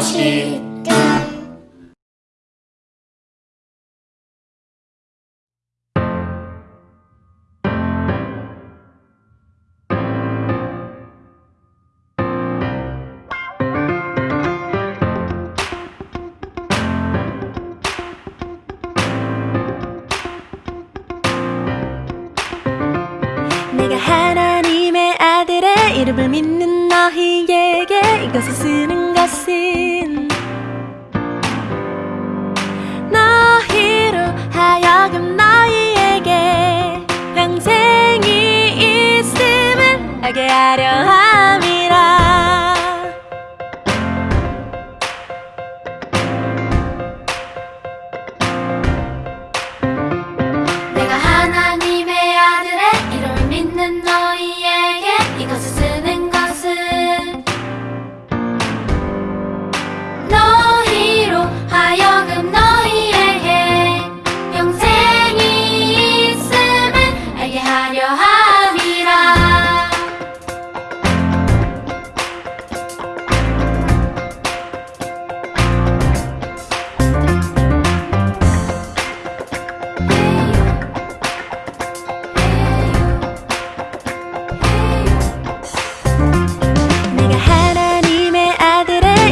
것이다 내가 하나님의 아들의 이름을 믿는 너희에게 이것을 쓰는 것은 알게 하려 함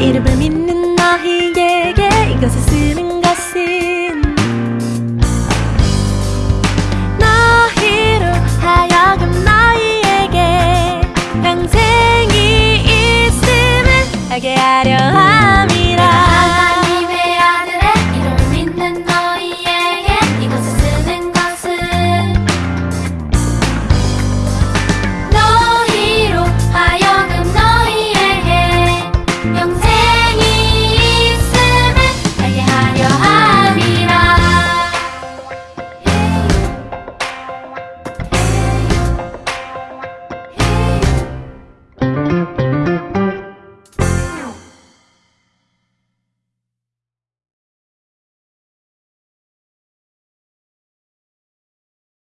이름을 믿는 너희에게 이것을 쓰는 것은 너희로 하여금 너희에게 평생이 있음을 알게 하려